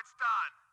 it's done.